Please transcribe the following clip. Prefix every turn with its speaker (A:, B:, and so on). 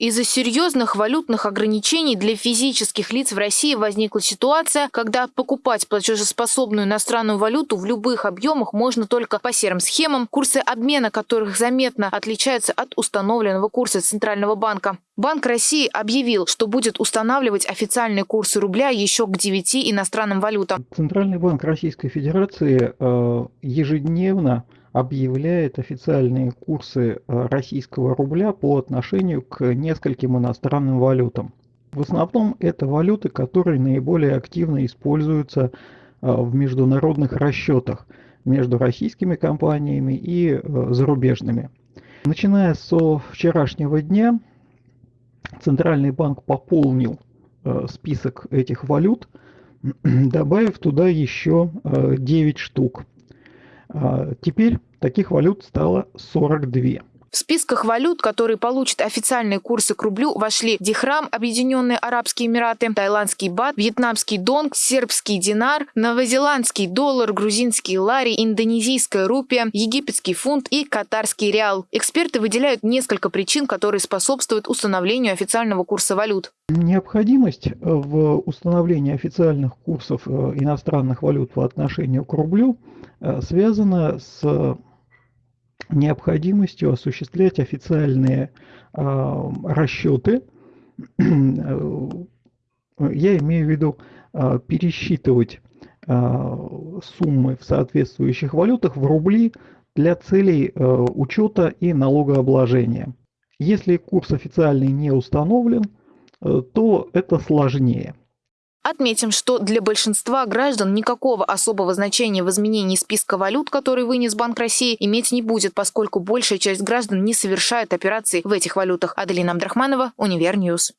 A: Из-за серьезных валютных ограничений для физических лиц в России возникла ситуация, когда покупать платежеспособную иностранную валюту в любых объемах можно только по серым схемам, курсы обмена которых заметно отличаются от установленного курса Центрального банка. Банк России объявил, что будет устанавливать официальные курсы рубля еще к 9 иностранным валютам.
B: Центральный банк Российской Федерации э, ежедневно объявляет официальные курсы э, российского рубля по отношению к нескольким иностранным валютам. В основном это валюты, которые наиболее активно используются э, в международных расчетах между российскими компаниями и зарубежными. Начиная со вчерашнего дня Центральный банк пополнил э, список этих валют, добавив туда еще 9 э, штук. А, теперь таких валют стало 42.
A: В списках валют, которые получат официальные курсы к рублю, вошли Дихрам, Объединенные Арабские Эмираты, тайландский бат, вьетнамский донг, сербский динар, новозеландский доллар, грузинский лари, индонезийская рупия, египетский фунт и катарский реал. Эксперты выделяют несколько причин, которые способствуют установлению официального курса валют.
B: Необходимость в установлении официальных курсов э, иностранных валют по отношению к рублю э, связана с необходимостью осуществлять официальные э, расчеты. Я имею в виду э, пересчитывать э, суммы в соответствующих валютах в рубли для целей э, учета и налогообложения. Если курс официальный не установлен, э, то это сложнее.
A: Отметим, что для большинства граждан никакого особого значения в изменении списка валют, который вынес Банк России, иметь не будет, поскольку большая часть граждан не совершает операций в этих валютах. Аделина Абдрахманова, Univer News.